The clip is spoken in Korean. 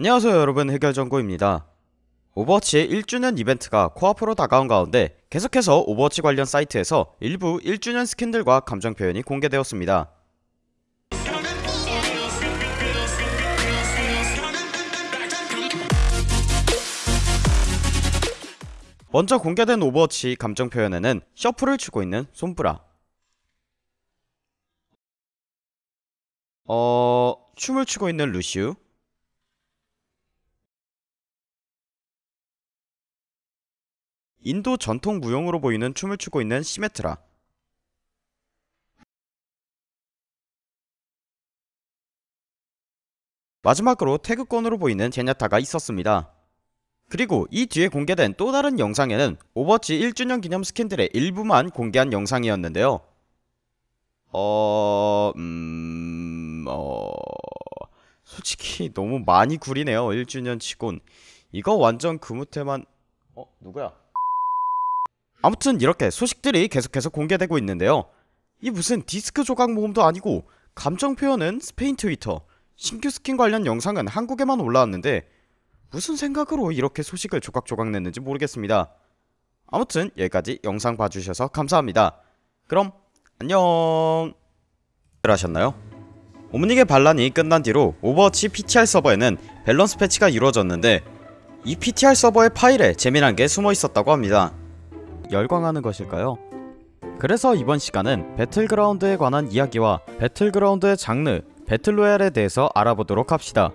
안녕하세요 여러분. 해결정보입니다. 오버워치의 1주년 이벤트가 코앞으로 다가온 가운데 계속해서 오버워치 관련 사이트에서 일부 1주년 스킨들과 감정 표현이 공개되었습니다. 먼저 공개된 오버워치 감정 표현에는 shuffle을 추고 있는 솜브라. 어... 춤을 추고 있는 루시우 인도 전통 무용으로 보이는 춤을 추고 있는 시메트라 마지막으로 태극권으로 보이는 젠야타가 있었습니다 그리고 이 뒤에 공개된 또 다른 영상에는 오버워치 1주년 기념 스킨들의 일부만 공개한 영상이었는데요 어... 음... 어... 솔직히 너무 많이 구리네요 1주년 치곤 이거 완전 근무태만 어? 누구야? 아무튼 이렇게 소식들이 계속해서 공개되고 있는데요. 이 무슨 디스크 조각 모음도 아니고 감정 표현은 스페인 트위터 신규 스킨 관련 영상은 한국에만 올라왔는데 무슨 생각으로 이렇게 소식을 조각조각 냈는지 모르겠습니다. 아무튼 여기까지 영상 봐주셔서 감사합니다. 그럼 안녕! 하셨나요? 옴닉의 반란이 끝난 뒤로 오버워치 PTR 서버에는 밸런스 패치가 이루어졌는데 이 PTR 서버의 파일에 재미난 게 숨어 있었다고 합니다 열광하는 것일까요? 그래서 이번 시간은 배틀그라운드에 관한 이야기와 배틀그라운드의 장르, 배틀로얄에 대해서 알아보도록 합시다